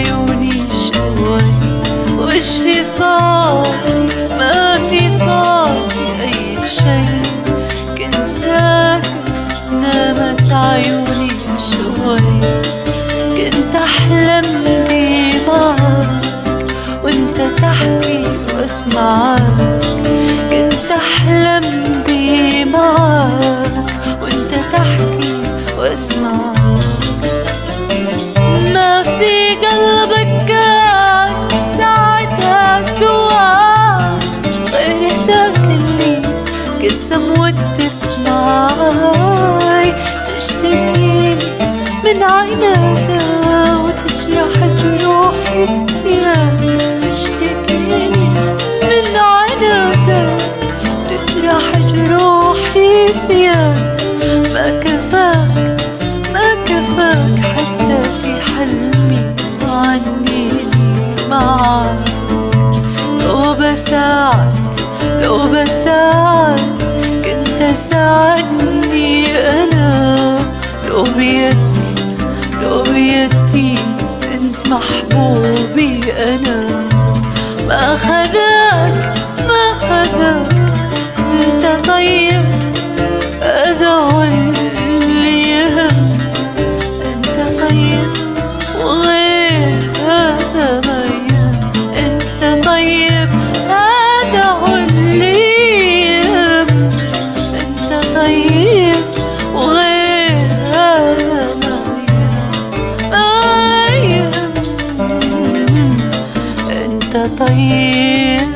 عيوني شوي. وش في صوتي؟ ما في صوتي أي شي. كنت ساكت نامت عيوني شوي. كنت أحلم بمعك وأنت تحكي واسمعك من عيناتها وتجرح جروحي زيادة تشتكيني. من عيناتها تجرح جروحي زيادة ما كفاك ما كفاك حتى في حلمي عنيني معاك. لو بساعد لو بساعد كنت ساعدني أنا. لو بيدي بيدي انت محبوبي أنا. طيب